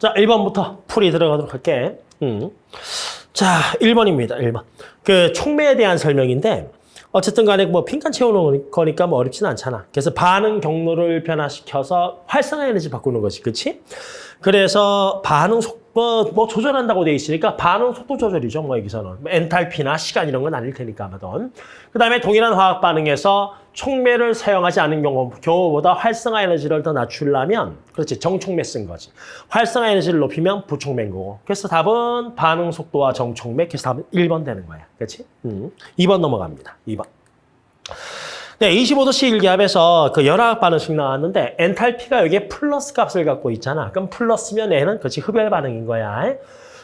자, 1번부터 풀이 들어가도록 할게. 음. 자, 1번입니다. 1번. 그 촉매에 대한 설명인데 어쨌든 간에 뭐 빈칸 채우는 거니까 뭐 어렵지는 않잖아. 그래서 반응 경로를 변화시켜서 활성화 에너지 바꾸는 거지. 그렇지? 그래서 반응 속 도뭐 조절한다고 돼 있으니까 반응 속도 조절이죠. 뭐 여기서는 뭐 엔탈피나 시간 이런 건 아닐 테니까 아마도. 그 다음에 동일한 화학 반응에서 촉매를 사용하지 않은 경우 경우보다 활성화 에너지를 더 낮추려면 그렇지 정촉매 쓴 거지. 활성화 에너지를 높이면 부촉매인 거고. 그래서 답은 반응 속도와 정촉매. 그래서 답은 1번 되는 거야. 그렇지? 음. 2번 넘어갑니다. 2번. 네, 25도씨 일기압에서 그 열화학 반응식 나왔는데 엔탈피가 여기에 플러스 값을 갖고 있잖아. 그럼 플러스면 얘는 그렇지 흡열 반응인 거야.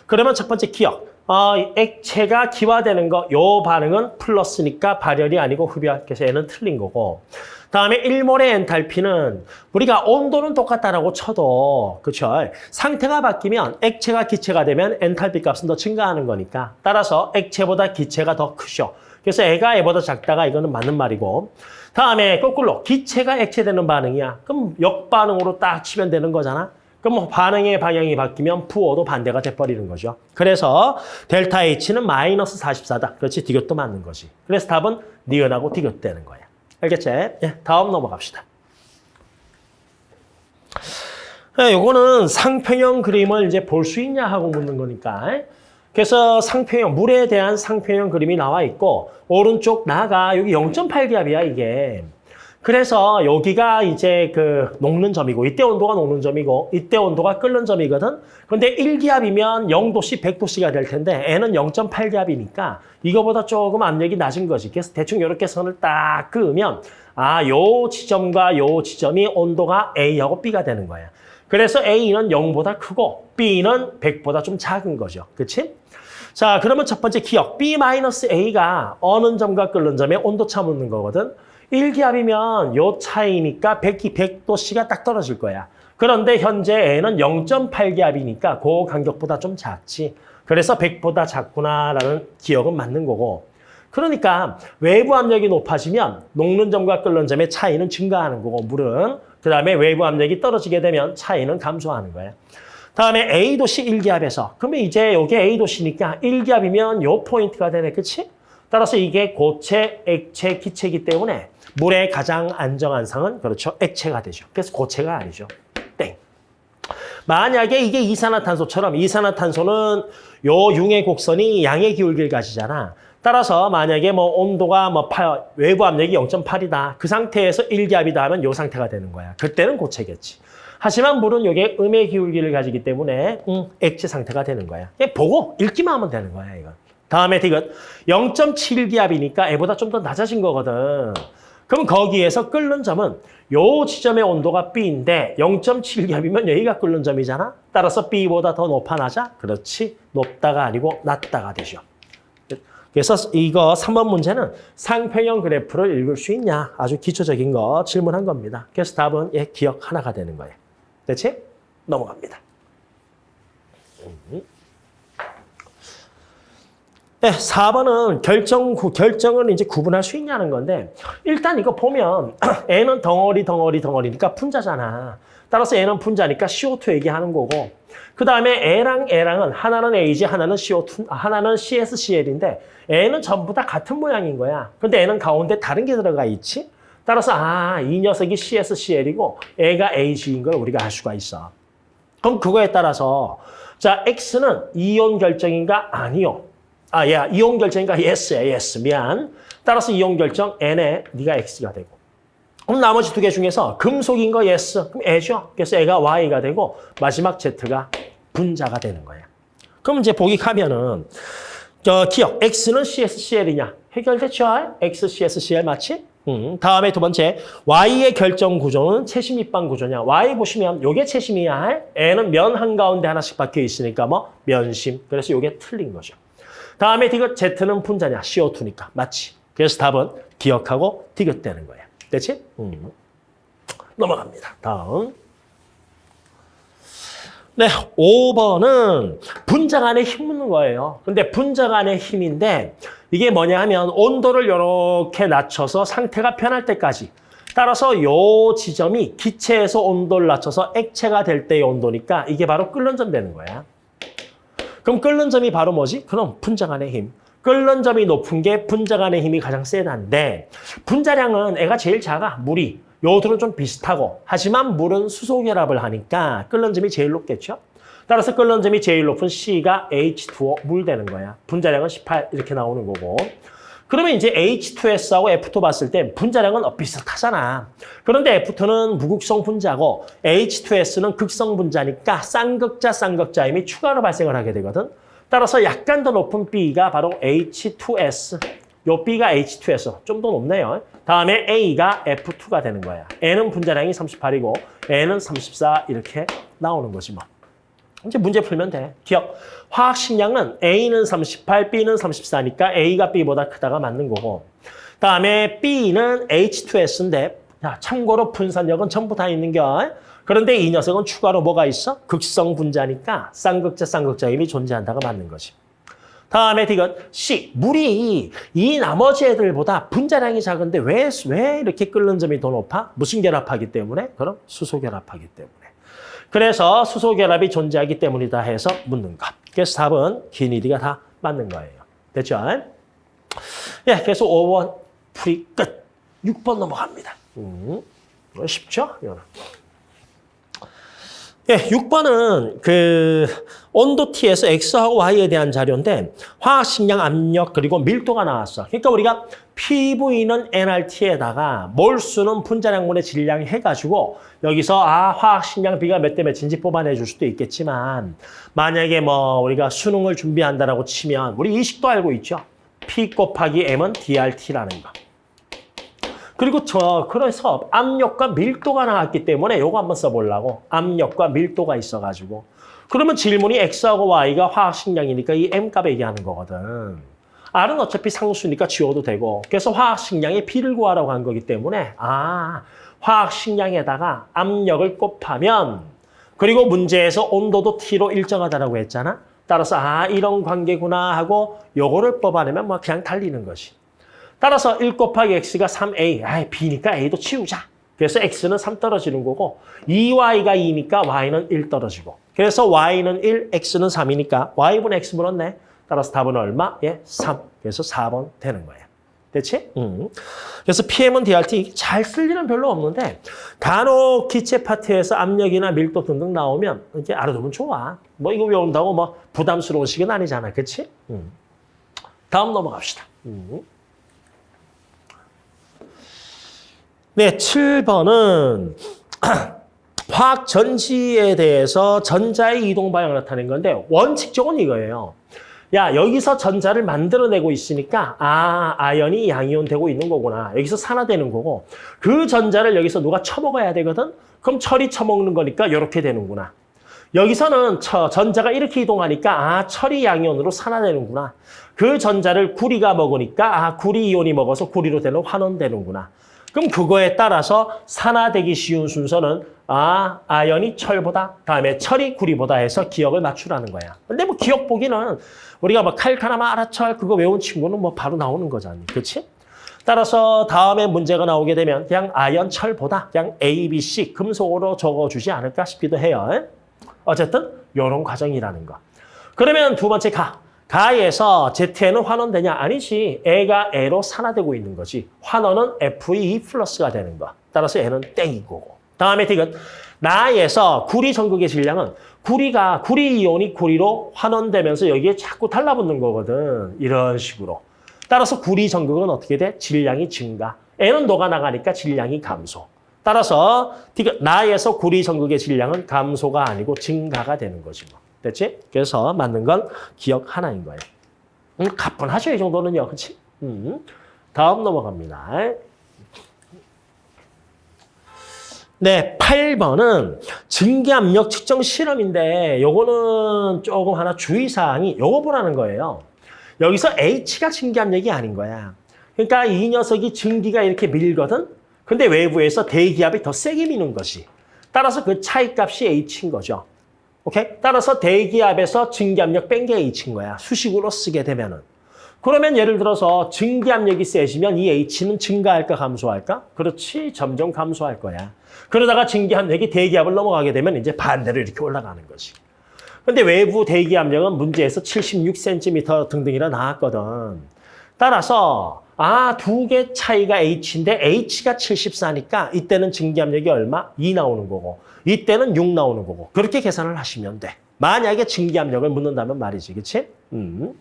그러면 첫 번째 기억. 어, 액체가 기화되는 거, 요 반응은 플러스니까 발열이 아니고 흡열. 그래서 얘는 틀린 거고. 다음에 1몰의 엔탈피는 우리가 온도는 똑같다라고 쳐도 그렇죠. 상태가 바뀌면 액체가 기체가 되면 엔탈피 값은 더 증가하는 거니까 따라서 액체보다 기체가 더 크죠. 그래서 애가 애보다 작다가 이거는 맞는 말이고 다음에 거꾸로 기체가 액체되는 반응이야. 그럼 역반응으로 딱 치면 되는 거잖아. 그럼 뭐 반응의 방향이 바뀌면 부호도 반대가 돼버리는 거죠. 그래서 델타 H는 마이너스 44다. 그렇지, 디귿도 맞는 거지. 그래서 답은 니은하고 디귿 되는 거야. 알겠지? 예, 다음 넘어갑시다. 예, 요거는 상평형 그림을 이제 볼 수 있냐 하고 묻는 거니까. 그래서 상평형, 물에 대한 상평형 그림이 나와 있고 오른쪽 나가 여기 0.8기압이야 이게. 그래서 여기가 이제 그 녹는 점이고 이때 온도가 녹는 점이고 이때 온도가 끓는 점이거든. 근데 1기압이면 0도씨, 100도씨가 될 텐데 N은 0.8기압이니까 이거보다 조금 압력이 낮은 거지. 그래서 대충 이렇게 선을 딱 그으면 아, 요 지점과 요 지점이 온도가 A하고 B가 되는 거야. 그래서 A는 0보다 크고 B는 100보다 좀 작은 거죠. 그렇지? 자, 그러면 첫 번째 기억. B-A가 어느 점과 끓는 점의 온도차 묻는 거거든. 1기압이면 요 차이니까 100, 100도씨가 딱 떨어질 거야. 그런데 현재 N은 0.8기압이니까 그 간격보다 좀 작지. 그래서 100보다 작구나라는 기억은 맞는 거고. 그러니까 외부 압력이 높아지면 녹는 점과 끓는 점의 차이는 증가하는 거고 물은 그다음에 외부 압력이 떨어지게 되면 차이는 감소하는 거예요. 다음에 A도시 1기압에서 그러면 이제 이게 A도시니까 1기압이면 요 포인트가 되네. 그치? 따라서 이게 고체, 액체, 기체이기 때문에 물의 가장 안정한 상은 그렇죠. 액체가 되죠. 그래서 고체가 아니죠. 땡. 만약에 이게 이산화탄소처럼 이산화탄소는 요 융의 곡선이 양의 기울기를 가지잖아. 따라서 만약에 뭐 온도가 뭐 8, 외부 압력이 0.8이다. 그 상태에서 1기압이다 하면 요 상태가 되는 거야. 그때는 고체겠지. 하지만 물은 이게 음의 기울기를 가지기 때문에 음, 액체 상태가 되는 거야. 보고 읽기만 하면 되는 거야, 이건. 다음에 디귿 0.7기압이니까 애보다 좀 더 낮아진 거거든. 그럼 거기에서 끓는 점은 요 지점의 온도가 B인데 0.7기압이면 여기가 끓는 점이잖아. 따라서 B보다 더 높아 낮아? 그렇지. 높다가 아니고 낮다가 되죠. 그래서 이거 3번 문제는 상평형 그래프를 읽을 수 있냐? 아주 기초적인 거 질문한 겁니다. 그래서 답은 예, 기억 하나가 되는 거예요. 됐지? 넘어갑니다. 네, 4번은 결정, 결정을 이제 구분할 수 있냐는 건데 일단 이거 보면 N은 덩어리, 덩어리, 덩어리니까 분자잖아. 따라서 N은 분자니까 CO2 얘기하는 거고 그 다음에 A랑 A랑은 하나는 AG, 하나는 CO2, 하나는 CSCL인데 N은 전부 다 같은 모양인 거야. 근데 N은 가운데 다른 게 들어가 있지? 따라서 아, 이 녀석이 CSCL이고 A가 AG인 걸 우리가 알 수가 있어. 그럼 그거에 따라서 자, X는 이온 결정인가? 아니요. 아, 야, 이온 결정인가? Yes야, yes. 미안. 따라서 이온 결정 N에 네가 X가 되고. 그럼 나머지 두 개 중에서 금속인 거 yes. 그럼 A죠. 그래서 A가 Y가 되고 마지막 Z가 분자가 되는 거예요. 그럼 이제 복익하면은 저 기억 X는 CSCL이냐? 해결됐죠? X, CSCL 맞지? 음, 다음에 두 번째 Y의 결정 구조는 채심 입방 구조냐? Y 보시면 요게 채심이야. N은 면 한가운데 하나씩 박혀 있으니까 뭐 면심. 그래서 요게 틀린 거죠. 다음에 디귿 Z는 분자냐? CO2니까 맞지? 그래서 답은 기억하고 디귿되는 거예요. 됐지? 음. 넘어갑니다. 다음. 네, 5번은 분자 간의 힘 묻는 거예요. 근데 분자 간의 힘인데 이게 뭐냐 하면 온도를 이렇게 낮춰서 상태가 편할 때까지 따라서 요 지점이 기체에서 온도를 낮춰서 액체가 될 때의 온도니까 이게 바로 끓는 점 되는 거야. 그럼 끓는 점이 바로 뭐지? 그럼 분자 간의 힘. 끓는 점이 높은 게 분자 간의 힘이 가장 세다는데 분자량은 애가 제일 작아, 물이. 요들은 좀 비슷하고 하지만 물은 수소 결합을 하니까 끓는 점이 제일 높겠죠? 따라서 끓는 점이 제일 높은 C가 H2O 물 되는 거야. 분자량은 18 이렇게 나오는 거고. 그러면 이제 H2S하고 F2 봤을 때 분자량은 어, 비슷하잖아. 그런데 F2는 무극성 분자고 H2S는 극성 분자니까 쌍극자 쌍극자임이 추가로 발생을 하게 되거든. 따라서 약간 더 높은 B가 바로 H2S. 요 B가 H2S. 좀더 높네요. 다음에 A가 F2가 되는 거야. N은 분자량이 38이고 N은 34 이렇게 나오는 거지 뭐. 이제 문제 풀면 돼. 기억. 화학 식량은 A는 38, B는 34니까 A가 B보다 크다가 맞는 거고. 다음에 B는 H2S인데 자, 참고로 분산력은 전부 다 있는 겨. 그런데 이 녀석은 추가로 뭐가 있어? 극성 분자니까 쌍극자 쌍극자임이 존재한다가 맞는 거지. 다음에 디귿 C. 물이 이 나머지 애들보다 분자량이 작은데 왜, 왜 이렇게 끓는 점이 더 높아? 무슨 결합하기 때문에? 그럼 수소 결합하기 때문에. 그래서 수소 결합이 존재하기 때문이다 해서 묻는 것. 그래서 답은 기니디가 다 맞는 거예요. 됐죠? 예, 그래서 5번 풀이 끝. 6번 넘어갑니다. 음, 쉽죠? 이거는. 예, 6번은 그 온도 T에서 X하고 Y에 대한 자료인데 화학 식량 압력 그리고 밀도가 나왔어. 그러니까 우리가 PV는 nRT에다가 몰수는 분자량분의 질량 해가지고 여기서 아 화학 식량 B가 몇 대 몇인지 뽑아내 줄 수도 있겠지만 만약에 뭐 우리가 수능을 준비한다라고 치면 우리 이식도 알고 있죠. P 곱하기 M은 DRT라는 거. 그리고 저 그래서 압력과 밀도가 나왔기 때문에 요거 한번 써보려고 압력과 밀도가 있어가지고 그러면 질문이 X하고 Y가 화학식량이니까 이 M값 얘기하는 거거든. R은 어차피 상수니까 지워도 되고 그래서 화학식량의 P를 구하라고 한 거기 때문에 아 화학식량에다가 압력을 곱하면 그리고 문제에서 온도도 T로 일정하다라고 했잖아. 따라서 아 이런 관계구나 하고 요거를 뽑아내면 뭐 그냥 달리는 것이. 따라서 1 곱하기 x가 3a. 아, b니까 a도 치우자. 그래서 x는 3 떨어지는 거고 2y가 2니까 y는 1 떨어지고 그래서 y는 1, x는 3이니까 y분의 x 물었네. 따라서 답은 얼마? 예, 3. 그래서 4번 되는 거예요. 됐지? 음. 그래서 PM은 DRT 잘 쓸 일은 별로 없는데 간혹 기체 파트에서 압력이나 밀도 등등 나오면 이제 알아두면 좋아. 뭐 이거 외운다고 뭐 부담스러운 식은 아니잖아. 그치? 음. 다음 넘어갑시다. 음. 네, 7번은 화학 전지에 대해서 전자의 이동 방향을 나타낸 건데 원칙적은 이거예요. 야, 여기서 전자를 만들어내고 있으니까 아, 아연이 양이온 되고 있는 거구나. 여기서 산화되는 거고 그 전자를 여기서 누가 처먹어야 되거든? 그럼 철이 처먹는 거니까 이렇게 되는구나. 여기서는 저 전자가 이렇게 이동하니까 아, 철이 양이온으로 산화되는구나. 그 전자를 구리가 먹으니까 아, 구리 이온이 먹어서 구리로 되는 환원 되는구나. 그럼 그거에 따라서 산화되기 쉬운 순서는 아, 아연이 철보다, 다음에 철이 구리보다 해서 기억을 맞추라는 거야. 근데 뭐 기억 보기는 우리가 뭐 칼카나마 아라철 그거 외운 친구는 뭐 바로 나오는 거잖아. 그렇지? 따라서 다음에 문제가 나오게 되면 그냥 아연 철보다 그냥 A, B, C 금속으로 적어주지 않을까 싶기도 해요. 어쨌든 이런 과정이라는 거. 그러면 두 번째 가. 가에서 Z에는 환원되냐? 아니지. A가 A로 산화되고 있는 거지. 환원은 FE 플러스가 되는 거. 따라서 N은 땡이고. 다음에 디귿. 나에서 구리 전극의 질량은 구리가 구리 이온이 구리로 환원되면서 여기에 자꾸 달라붙는 거거든. 이런 식으로. 따라서 구리 전극은 어떻게 돼? 질량이 증가. N은 녹아나가니까 질량이 감소. 따라서 디귿. 나에서 구리 전극의 질량은 감소가 아니고 증가가 되는 거지 뭐. 됐지? 그래서 맞는 건 기억 하나인 거예요. 음, 가뿐하죠, 이 정도는요. 그렇지? 음. 다음 넘어갑니다. 네, 8번은 증기 압력 측정 실험인데 요거는 조금 하나 주의사항이 요거 보라는 거예요. 여기서 H가 증기 압력이 아닌 거야. 그러니까 이 녀석이 증기가 이렇게 밀거든? 근데 외부에서 대기압이 더 세게 미는 것이. 따라서 그 차이값이 H인 거죠. 오케이? 따라서 대기압에서 증기압력 뺀 게 H인 거야. 수식으로 쓰게 되면은. 그러면 예를 들어서 증기압력이 세지면 이 H는 증가할까 감소할까? 그렇지, 점점 감소할 거야. 그러다가 증기압력이 대기압을 넘어가게 되면 이제 반대로 이렇게 올라가는 거지. 근데 외부 대기압력은 문제에서 76cm 등등이라 나왔거든. 따라서 아, 두 개 차이가 H인데 H가 74니까 이때는 증기압력이 얼마? 2 나오는 거고 이때는 6 나오는 거고 그렇게 계산을 하시면 돼. 만약에 증기압력을 묻는다면 말이지, 그치? 음.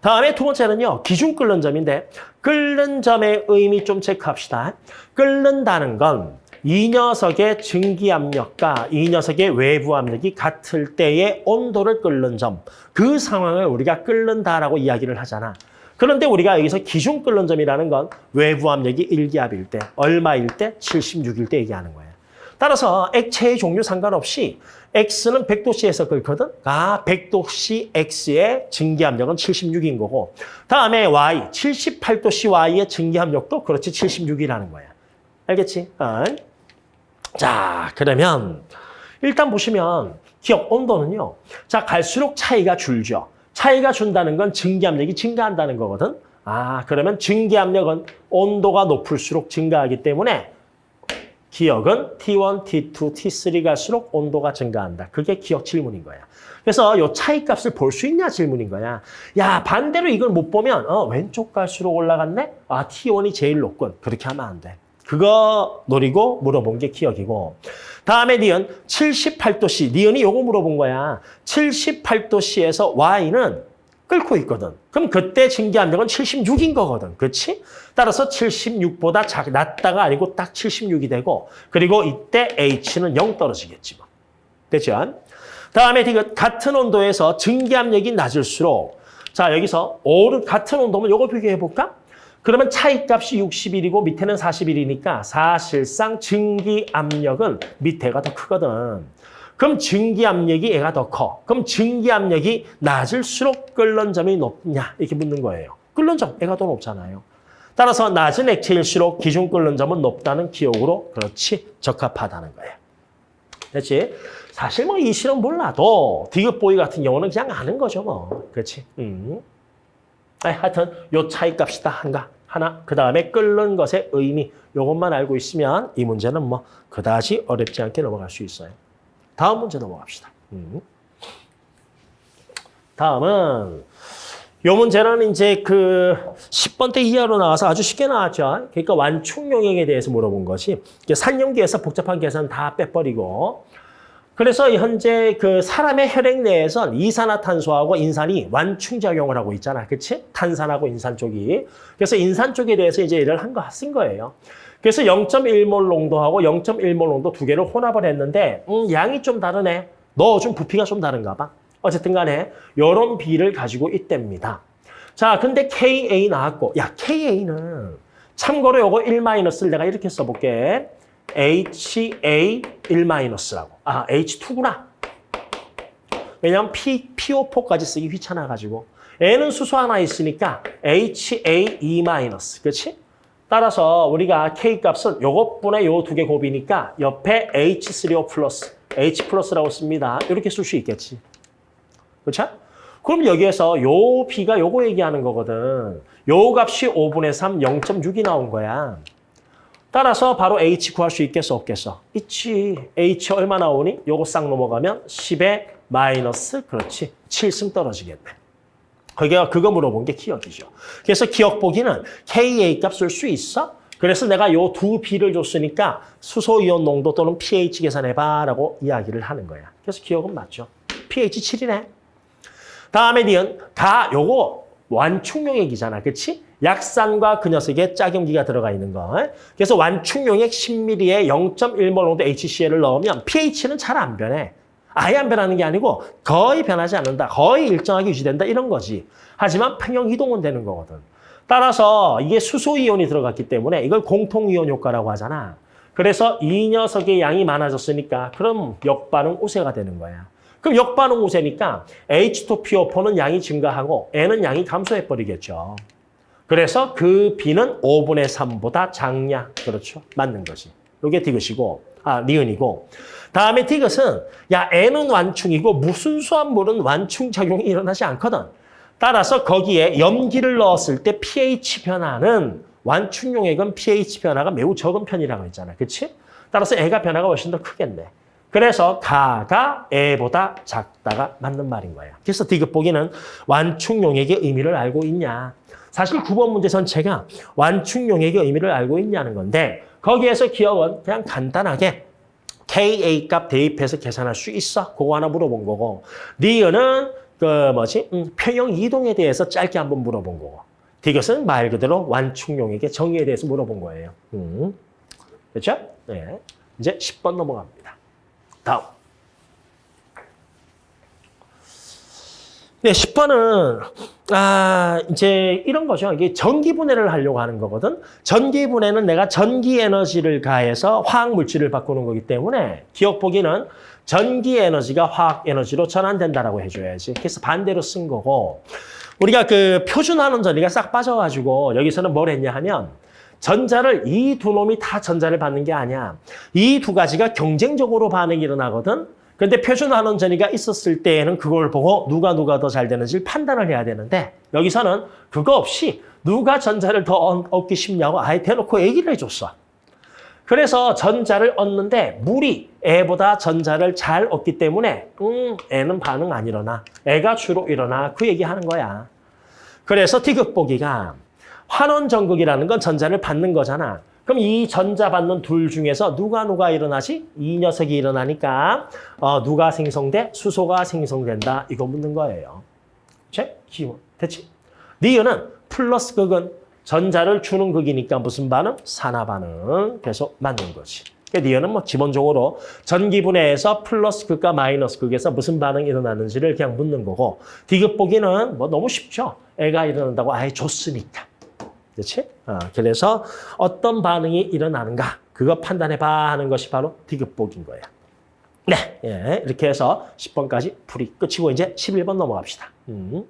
다음에 두 번째는요. 기준 끓는 점인데 끓는 점의 의미 좀 체크합시다. 끓는다는 건 이 녀석의 증기압력과 이 녀석의 외부 압력이 같을 때의 온도를 끓는 점. 그 상황을 우리가 끓는다라고 이야기를 하잖아. 그런데 우리가 여기서 기준 끓는 점이라는 건 외부 압력이 1기압일 때, 얼마일 때, 76일 때 얘기하는 거예요. 따라서 액체의 종류 상관없이 X는 100도씨에서 끓거든. 아, 100도씨 X의 증기압력은 76인 거고 다음에 Y, 78도씨 Y의 증기압력도 그렇지 76이라는 거야. 알겠지? 어. 자, 그러면 일단 보시면 기억 온도는요. 자, 갈수록 차이가 줄죠. 차이가 준다는 건 증기압력이 증가한다는 거거든. 아, 그러면 증기압력은 온도가 높을수록 증가하기 때문에 기억은 T1, T2, T3 갈수록 온도가 증가한다. 그게 기억 질문인 거야. 그래서 이 차이 값을 볼 수 있냐 질문인 거야. 야, 반대로 이걸 못 보면 어, 왼쪽 갈수록 올라갔네? 아, T1이 제일 높군. 그렇게 하면 안 돼. 그거 노리고 물어본 게 기억이고. 다음에 니은 78도씨. 니은이 요거 물어본 거야. 78도씨에서 Y는 끓고 있거든. 그럼 그때 증기압력은 76인 거거든. 그렇지? 따라서 76보다 작, 낮다가 아니고 딱 76이 되고 그리고 이때 H는 0 떨어지겠지 뭐. 됐죠? 다음에 디귿 같은 온도에서 증기압력이 낮을수록 자 여기서 오른 같은 온도면 요거 비교해 볼까? 그러면 차이값이 61이고 밑에는 41이니까 사실상 증기 압력은 밑에가 더 크거든. 그럼 증기압력이 얘가 더 커. 그럼 증기압력이 낮을수록 끓는 점이 높냐 이렇게 묻는 거예요. 끓는 점 얘가 더 높잖아요. 따라서 낮은 액체일수록 기준 끓는 점은 높다는 기억으로 그렇지 적합하다는 거예요. 됐지? 사실 뭐 이 실험 몰라도 디귿보이 같은 경우는 그냥 아는 거죠 뭐. 그렇지? 음. 하여튼 요 차이값이다 한가 하나 그 다음에 끓는 것의 의미 요것만 알고 있으면 이 문제는 뭐 그다지 어렵지 않게 넘어갈 수 있어요. 다음 문제 넘어갑시다. 음. 다음은 요 문제는 이제 그 10번 때 이하로 나와서 아주 쉽게 나왔죠. 그러니까 완충 용액에 대해서 물어본 것이 산용기에서 복잡한 계산 다 빼버리고 그래서 현재 그 사람의 혈액 내에선 이산화탄소하고 인산이 완충작용을 하고 있잖아. 그치? 탄산하고 인산 쪽이. 그래서 인산 쪽에 대해서 이제 일을 한 거, 쓴 거예요. 그래서 0.1몰 농도하고 0.1몰 농도 두 개를 혼합을 했는데 음, 양이 좀 다르네. 너 좀 부피가 좀 다른가 봐. 어쨌든 간에 이런 비를 가지고 있답니다. 자, 근데 KA 나왔고 야, KA는 참고로 요거 1-를 내가 이렇게 써볼게. HA1-라고. 아, H2구나. 왜냐면 P, PO4까지 쓰기 귀찮아가지고. N은 수소 하나 있으니까 HA2-. 그렇지? 따라서 우리가 K 값은 요것분의 요 두 개 곱이니까 옆에 H3O 플러스, H 플러스라고 씁니다. 이렇게 쓸 수 있겠지. 그렇죠? 그럼 여기에서 요 B가 요거 얘기하는 거거든. 요 값이 5분의 3, 0.6이 나온 거야. 따라서 바로 H 구할 수 있겠어, 없겠어? 있지. H 얼마 나오니? 요거 싹 넘어가면 10의 마이너스, 그렇지. 7승 떨어지겠네. 그게 그거 물어본 게 기억이죠. 그래서 기억 보기는 KA 값 쓸 수 있어? 그래서 내가 요 두 B를 줬으니까 수소이온 농도 또는 pH 계산해봐라고 이야기를 하는 거야. 그래서 기억은 맞죠. pH 7이네. 다음에 니은 가 요거 완충용액이잖아. 그렇지? 약산과 그 녀석의 짝염기가 들어가 있는 거. 그래서 완충용액 10ml에 0.1몰 농도 HCl을 넣으면 pH는 잘 안 변해. 아예 안 변하는 게 아니고 거의 변하지 않는다. 거의 일정하게 유지된다. 이런 거지. 하지만 평형 이동은 되는 거거든. 따라서 이게 수소이온이 들어갔기 때문에 이걸 공통이온 효과라고 하잖아. 그래서 이 녀석의 양이 많아졌으니까 그럼 역반응 우세가 되는 거야. 그럼 역반응 우세니까 H2PO4는 양이 증가하고 N은 양이 감소해버리겠죠. 그래서 그 B는 5분의 3보다 작냐. 그렇죠. 맞는 거지. 이게 디귿이고, 아, 니은이고. 다음에 디귿은, 야, N은 완충이고 무슨 수합물은 완충작용이 일어나지 않거든. 따라서 거기에 염기를 넣었을 때 pH 변화는 완충 용액은 pH 변화가 매우 적은 편이라고 했잖아. 그렇지? 따라서 애가 변화가 훨씬 더 크겠네. 그래서 가가 애보다 작다가 맞는 말인 거야. 그래서 디귿 보기는 완충 용액의 의미를 알고 있냐. 사실 9번 문제 전체가 완충용액의 의미를 알고 있냐는 건데 거기에서 기억은 그냥 간단하게 KA 값 대입해서 계산할 수 있어? 그거 하나 물어본 거고 리은은 그 뭐지 음, 평형 이동에 대해서 짧게 한번 물어본 거고 디귿은 말 그대로 완충용액의 정의에 대해서 물어본 거예요. 음. 그렇죠? 네. 이제 10번 넘어갑니다. 다음. 네, 10번은 아, 이제 이런 거죠. 이게 전기 분해를 하려고 하는 거거든. 전기 분해는 내가 전기 에너지를 가해서 화학 물질을 바꾸는 거기 때문에 기억 보기는 전기 에너지가 화학 에너지로 전환된다라고 해줘야지. 그래서 반대로 쓴 거고 우리가 그 표준화는 전리가 싹 빠져가지고 여기서는 뭘 했냐 하면 전자를 이 두 놈이 다 전자를 받는 게 아니야. 이 두 가지가 경쟁적으로 반응이 일어나거든. 근데 표준환원 전이가 있었을 때에는 그걸 보고 누가 누가 더 잘 되는지를 판단을 해야 되는데 여기서는 그거 없이 누가 전자를 더 얻- 얻기 쉽냐고 아예 대놓고 얘기를 해줬어. 그래서 전자를 얻는데 물이 애보다 전자를 잘 얻기 때문에 음, 애는 반응 안 일어나. 애가 주로 일어나. 그 얘기하는 거야. 그래서 디귿보기가 환원 전극이라는 건 전자를 받는 거잖아. 그럼 이 전자 받는 둘 중에서 누가 누가 일어나지? 이 녀석이 일어나니까 어, 누가 생성돼? 수소가 생성된다. 이거 묻는 거예요. 제 기원. 됐지? 니은은 플러스 극은 전자를 주는 극이니까 무슨 반응? 산화 반응. 그래서 맞는 거지. 그러니까 니은은 뭐 기본적으로 전기 분해에서 플러스 극과 마이너스 극에서 무슨 반응이 일어나는지를 그냥 묻는 거고 디귿 보기는 뭐 너무 쉽죠. 애가 일어난다고 아예 줬으니까. 그렇지? 어, 그래서 어떤 반응이 일어나는가 그거 판단해봐 하는 것이 바로 디귿복인 거야. 네, 예, 이렇게 해서 10번까지 풀이 끝이고 이제 11번 넘어갑시다. 음.